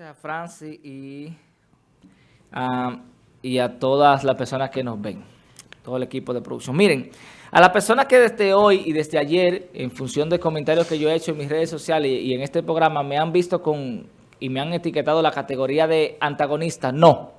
A Francis y, y a todas las personas que nos ven, todo el equipo de producción. Miren, a las personas que desde hoy y desde ayer, en función de comentarios que yo he hecho en mis redes sociales y, en este programa, me han visto con y me han etiquetado la categoría de antagonista, no.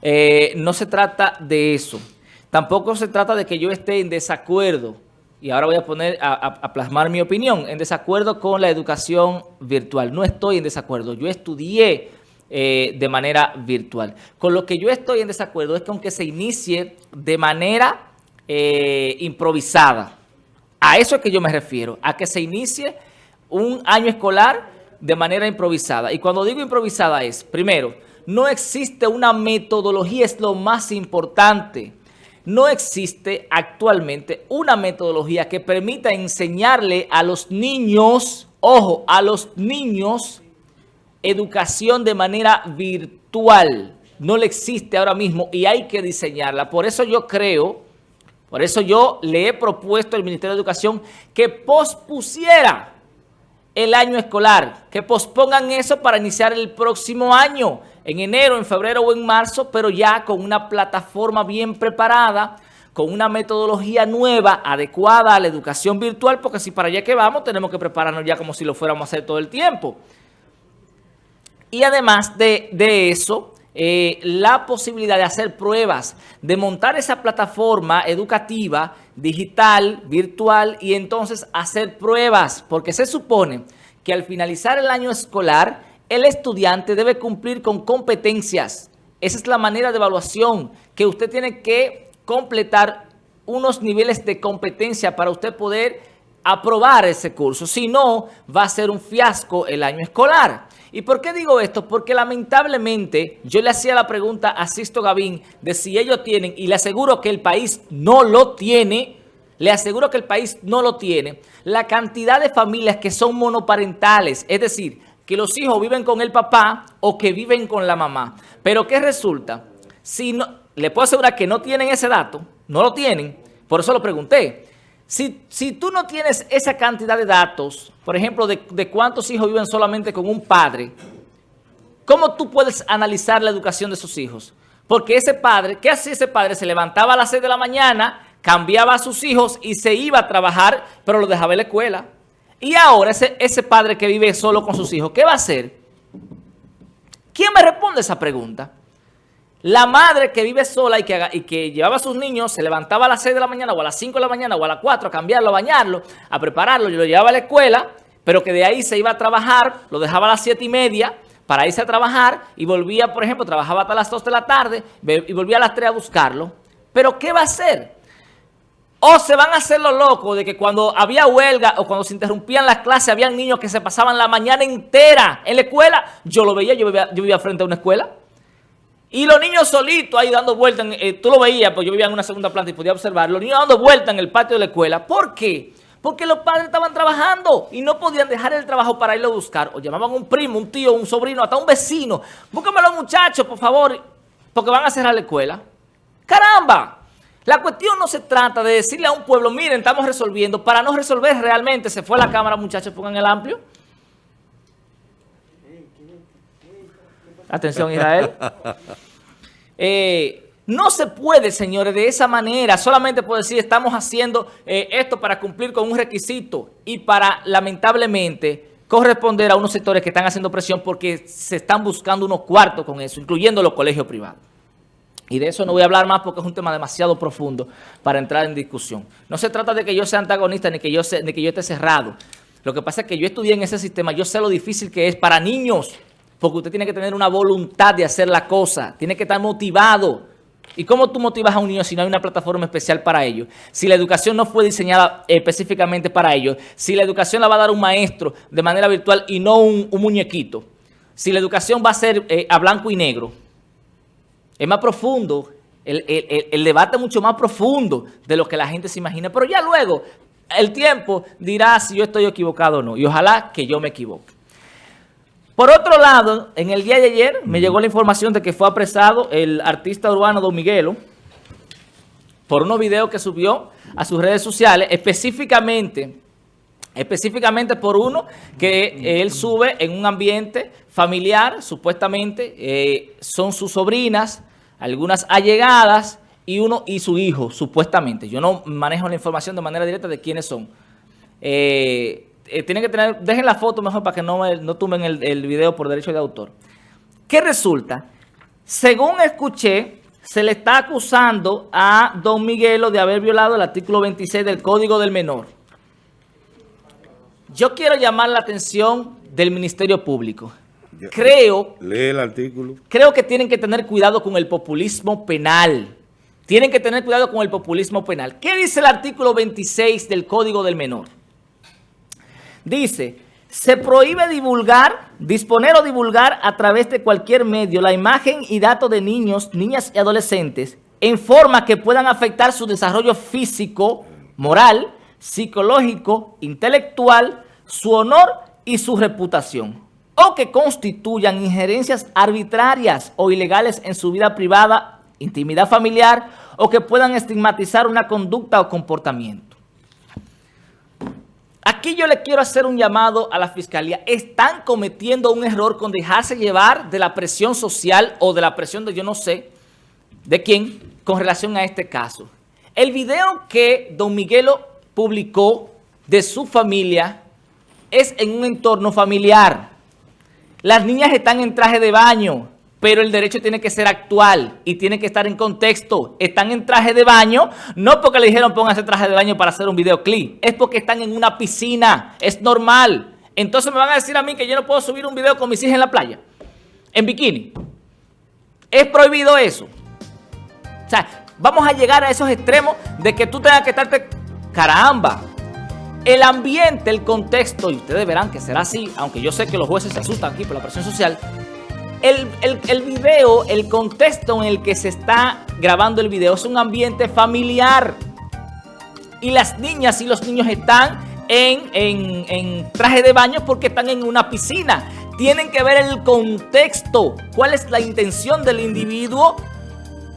Eh, no se trata de eso. Tampoco se trata de que yo esté en desacuerdo y ahora voy a poner a, plasmar mi opinión, en desacuerdo con la educación virtual. No estoy en desacuerdo, yo estudié eh, de manera virtual. Con lo que yo estoy en desacuerdo es que aunque se inicie de manera eh, improvisada, a eso es que yo me refiero, a que se inicie un año escolar de manera improvisada. Y cuando digo improvisada es, primero, no existe una metodología, es lo más importante no existe actualmente una metodología que permita enseñarle a los niños, ojo, a los niños, educación de manera virtual. No le existe ahora mismo y hay que diseñarla. Por eso yo creo, por eso yo le he propuesto al Ministerio de Educación que pospusiera el año escolar, que pospongan eso para iniciar el próximo año, en enero, en febrero o en marzo, pero ya con una plataforma bien preparada, con una metodología nueva, adecuada a la educación virtual, porque si para allá que vamos, tenemos que prepararnos ya como si lo fuéramos a hacer todo el tiempo. Y además de, eso, eh, la posibilidad de hacer pruebas, de montar esa plataforma educativa, digital, virtual, y entonces hacer pruebas, porque se supone que al finalizar el año escolar, el estudiante debe cumplir con competencias. Esa es la manera de evaluación, que usted tiene que completar unos niveles de competencia para usted poder aprobar ese curso. Si no, va a ser un fiasco el año escolar. ¿Y por qué digo esto? Porque lamentablemente yo le hacía la pregunta a Sisto Gavín de si ellos tienen, y le aseguro que el país no lo tiene, le aseguro que el país no lo tiene, la cantidad de familias que son monoparentales, es decir, que los hijos viven con el papá o que viven con la mamá. Pero ¿qué resulta? Si no, le puedo asegurar que no tienen ese dato, no lo tienen, por eso lo pregunté. Si, si tú no tienes esa cantidad de datos, por ejemplo, de, de cuántos hijos viven solamente con un padre, ¿cómo tú puedes analizar la educación de sus hijos? Porque ese padre, ¿qué hacía ese padre? Se levantaba a las 6 de la mañana, cambiaba a sus hijos y se iba a trabajar, pero lo dejaba en la escuela. Y ahora ese, ese padre que vive solo con sus hijos, ¿qué va a hacer? ¿Quién me responde esa pregunta? La madre que vive sola y que, y que llevaba a sus niños, se levantaba a las 6 de la mañana o a las 5 de la mañana o a las 4 a cambiarlo, a bañarlo, a prepararlo, y lo llevaba a la escuela, pero que de ahí se iba a trabajar, lo dejaba a las 7 y media para irse a trabajar y volvía, por ejemplo, trabajaba hasta las 2 de la tarde y volvía a las 3 a buscarlo. ¿Pero qué va a hacer? O se van a hacer los locos de que cuando había huelga o cuando se interrumpían las clases, habían niños que se pasaban la mañana entera en la escuela. Yo lo veía, yo vivía, frente a una escuela. Y los niños solitos ahí dando vueltas, eh, tú lo veías, pues yo vivía en una segunda planta y podía observar, los niños dando vueltas en el patio de la escuela. ¿Por qué? Porque los padres estaban trabajando y no podían dejar el trabajo para irlo a buscar. O llamaban a un primo, un tío, un sobrino, hasta un vecino. Búscame a los muchachos, por favor, porque van a cerrar la escuela. ¡Caramba! La cuestión no se trata de decirle a un pueblo, miren, estamos resolviendo. Para no resolver realmente, se fue la cámara, muchachos, pongan el amplio. Atención, Israel. Eh, no se puede, señores, de esa manera. Solamente puedo decir, estamos haciendo eh, esto para cumplir con un requisito y para, lamentablemente, corresponder a unos sectores que están haciendo presión porque se están buscando unos cuartos con eso, incluyendo los colegios privados. Y de eso no voy a hablar más porque es un tema demasiado profundo para entrar en discusión. No se trata de que yo sea antagonista ni que yo, ni que yo esté cerrado. Lo que pasa es que yo estudié en ese sistema, yo sé lo difícil que es para niños, porque usted tiene que tener una voluntad de hacer la cosa, tiene que estar motivado. ¿Y cómo tú motivas a un niño si no hay una plataforma especial para ello? Si la educación no fue diseñada específicamente para ello, si la educación la va a dar un maestro de manera virtual y no un, muñequito, si la educación va a ser eh, a blanco y negro, es más profundo, el, el, debate es mucho más profundo de lo que la gente se imagina. Pero ya luego, el tiempo dirá si yo estoy equivocado o no. Y ojalá que yo me equivoque. Por otro lado, en el día de ayer me llegó la información de que fue apresado el artista urbano Don Miguelo por unos videos que subió a sus redes sociales, específicamente específicamente por uno que él sube en un ambiente familiar, supuestamente, eh, son sus sobrinas, algunas allegadas y uno y su hijo, supuestamente. Yo no manejo la información de manera directa de quiénes son. Eh, eh, tienen que tener, dejen la foto mejor para que no, no tumben el, el video por derecho de autor. ¿Qué resulta? Según escuché, se le está acusando a don Miguelo de haber violado el artículo 26 del Código del Menor. Yo quiero llamar la atención del Ministerio Público. Creo... Lee el artículo. Creo que tienen que tener cuidado con el populismo penal. Tienen que tener cuidado con el populismo penal. ¿Qué dice el artículo 26 del Código del Menor? Dice, se prohíbe divulgar, disponer o divulgar a través de cualquier medio la imagen y datos de niños, niñas y adolescentes en forma que puedan afectar su desarrollo físico, moral, psicológico, intelectual, su honor y su reputación, o que constituyan injerencias arbitrarias o ilegales en su vida privada, intimidad familiar, o que puedan estigmatizar una conducta o comportamiento. Aquí yo le quiero hacer un llamado a la Fiscalía. Están cometiendo un error con dejarse llevar de la presión social o de la presión de yo no sé de quién con relación a este caso. El video que don Miguelo publicó de su familia es en un entorno familiar. Las niñas están en traje de baño, pero el derecho tiene que ser actual y tiene que estar en contexto. Están en traje de baño, no porque le dijeron pónganse traje de baño para hacer un videoclip, es porque están en una piscina, es normal. Entonces me van a decir a mí que yo no puedo subir un video con mis hijas en la playa, en bikini. ¿Es prohibido eso? O sea, vamos a llegar a esos extremos de que tú tengas que estarte Caramba, el ambiente, el contexto, y ustedes verán que será así, aunque yo sé que los jueces se asustan aquí por la presión social, el, el, video, el contexto en el que se está grabando el video es un ambiente familiar. Y las niñas y los niños están en, en, en traje de baño porque están en una piscina. Tienen que ver el contexto, cuál es la intención del individuo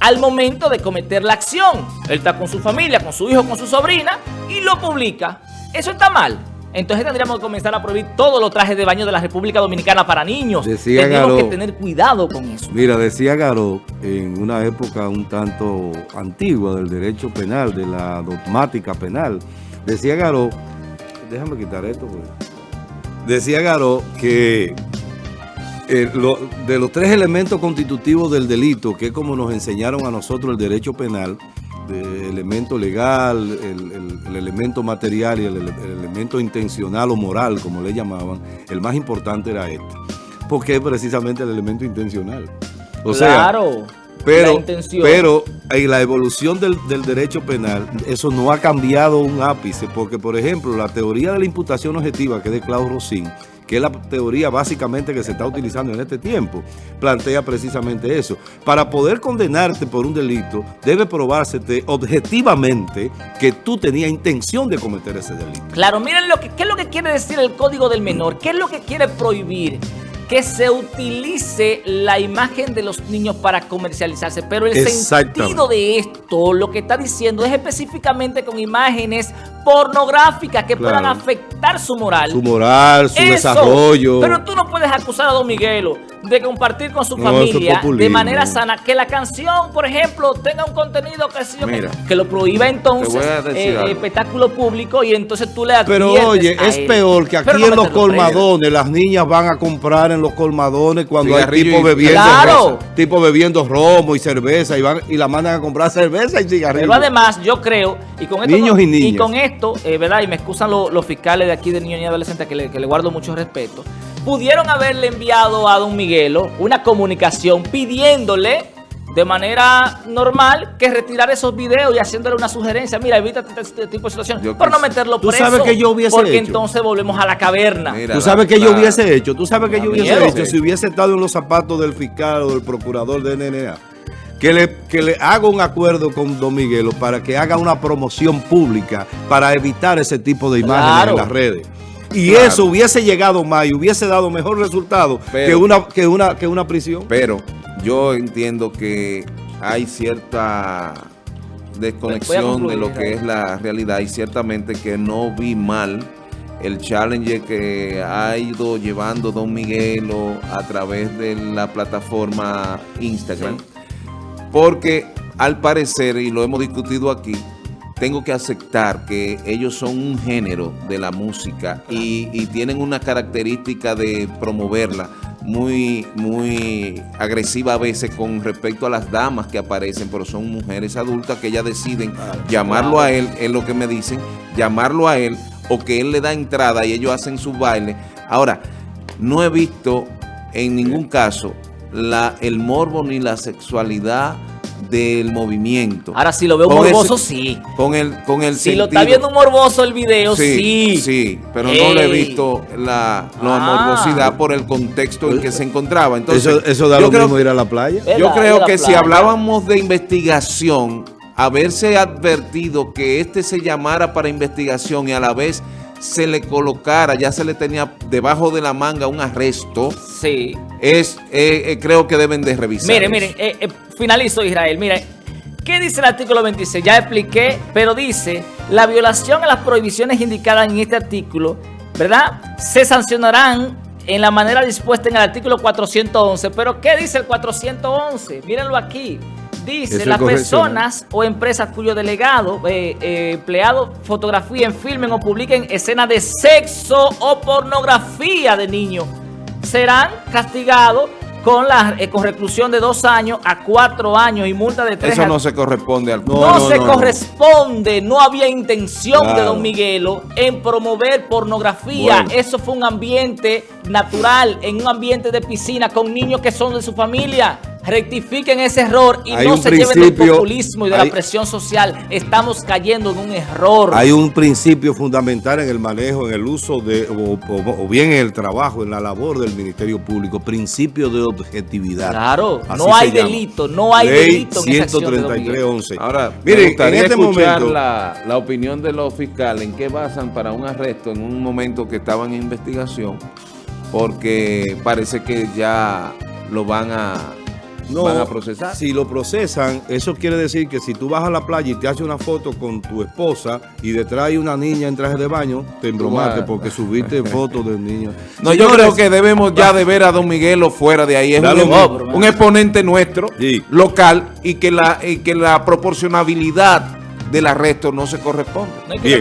al momento de cometer la acción. Él está con su familia, con su hijo, con su sobrina y lo publica. Eso está mal. Entonces tendríamos que comenzar a prohibir todos los trajes de baño de la República Dominicana para niños. Decía Tenemos que tener cuidado con eso. Mira, decía Garó, en una época un tanto antigua del derecho penal, de la dogmática penal, decía Garó, déjame quitar esto, pues. decía Garó que eh, de los tres elementos constitutivos del delito, que es como nos enseñaron a nosotros el derecho penal, el elemento legal, el, elemento material y el, elemento intencional o moral, como le llamaban, el más importante era este. Porque es precisamente el elemento intencional. O claro, pero, la pero en la evolución del, del, derecho penal, eso no ha cambiado un ápice, porque por ejemplo, la teoría de la imputación objetiva, que es de Claude Rossin, que es la teoría básicamente que se está utilizando en este tiempo, plantea precisamente eso. Para poder condenarte por un delito, debe probársete objetivamente que tú tenías intención de cometer ese delito. Claro, miren lo que, qué es lo que quiere decir el Código del Menor, qué es lo que quiere prohibir que se utilice la imagen de los niños para comercializarse. Pero el sentido de esto, lo que está diciendo, es específicamente con imágenes pornográficas que puedan afectar su moral. Su moral, su desarrollo. Pero tú no puedes acusar a Don Miguelo de compartir con su familia de manera sana. Que la canción, por ejemplo, tenga un contenido que, que, lo prohíba entonces eh, espectáculo público y entonces tú le Pero oye, es peor que aquí en los colmadones las niñas van a comprar en los colmadones cuando hay tipo bebiendo, tipo bebiendo romo y cerveza y van y la mandan a comprar cerveza y cigarrillos. Pero además yo creo, y con esto, Niños y, niñas. y con esto, eh, ¿verdad? Y me excusan los fiscales de aquí de niños y adolescentes que le, que le guardo mucho respeto pudieron haberle enviado a don Miguelo una comunicación pidiéndole de manera normal que retirar esos videos y haciéndole una sugerencia. Mira, evita este, este tipo de situación. por no meterlo preso. ¿Tú sabes que yo hubiese Porque entonces volvemos a la caverna. Tú sabes que yo hubiese hecho. Tú sabes que yo hubiese hecho si hubiese estado en los zapatos del fiscal o del procurador de NNA. Que le, que le haga un acuerdo con Don Miguelo para que haga una promoción pública para evitar ese tipo de imágenes en las redes. Y eso hubiese llegado más y hubiese dado mejor resultado que, una, que, una, que una prisión. Pero yo entiendo que hay cierta desconexión de lo que es la realidad y ciertamente que no vi mal el challenge que ha ido llevando Don Miguelo a través de la plataforma Instagram. Porque al parecer, y lo hemos discutido aquí, tengo que aceptar que ellos son un género de la música y, y tienen una característica de promoverla muy, muy agresiva a veces con respecto a las damas que aparecen, pero son mujeres adultas que ellas deciden llamarlo a él, es lo que me dicen, llamarlo a él o que él le da entrada y ellos hacen su baile. Ahora, no he visto en ningún caso la, el morbo ni la sexualidad del movimiento. Ahora, si lo veo Con morboso, ese- sí. Con el, con el Si lo está viendo morboso el video, sí. Sí, sí, pero no le he visto la, la Ah. morbosidad por el contexto en que se encontraba. Entonces, eso, eso da yo lo creo, mismo ir a la playa. Yo creo que si hablábamos de investigación, haberse advertido que este se llamara para investigación y a la vez se le colocara, ya se le tenía debajo de la manga un arresto, Sí. es eh, eh, creo que deben de revisar. Miren, eso. miren, eh, finalizo Israel. Miren, ¿qué dice el artículo 26? Ya expliqué, pero dice, la violación a las prohibiciones indicadas en este artículo, ¿verdad? Se sancionarán en la manera dispuesta en el artículo 411. Pero ¿qué dice el 411? Mírenlo aquí. Dice, las personas o empresas cuyo delegado, eh, eh, empleado, fotografíen, filmen o publiquen escenas de sexo o pornografía de niños serán castigados con la eh, con reclusión de dos años a cuatro años y multa de tres Eso no se corresponde al no, no, se no, corresponde, no había intención de. Don Miguelo en promover pornografía. Bueno. Eso fue un ambiente natural, en un ambiente de piscina con niños que son de su familia. Rectifiquen ese error y Hay no se lleven del populismo y de hay- la presión social. Estamos cayendo en un error. Hay un principio fundamental en el manejo, en el uso de, o, o- o bien en el trabajo, en la labor del Ministerio Público, principio de objetividad. Claro, Así no hay delito, no hay Ley delito Miguel. 133.11. Ahora, Miren, me gustaría en este escuchar momento, la, la opinión de los fiscales en qué basan para un arresto en un momento que estaban en investigación, porque parece que ya lo van a, no, van a procesar. si lo procesan, eso quiere decir que si tú vas a la playa y te haces una foto con tu esposa y detrás hay una niña en traje de baño, te embromaste porque subiste fotos del niño. No, yo creo que debemos ya de ver a Don Miguelo fuera de ahí. Es un, exponente nuestro, Sí. local, y que, la, y que la proporcionabilidad del arresto no se corresponde. No hay que Bien.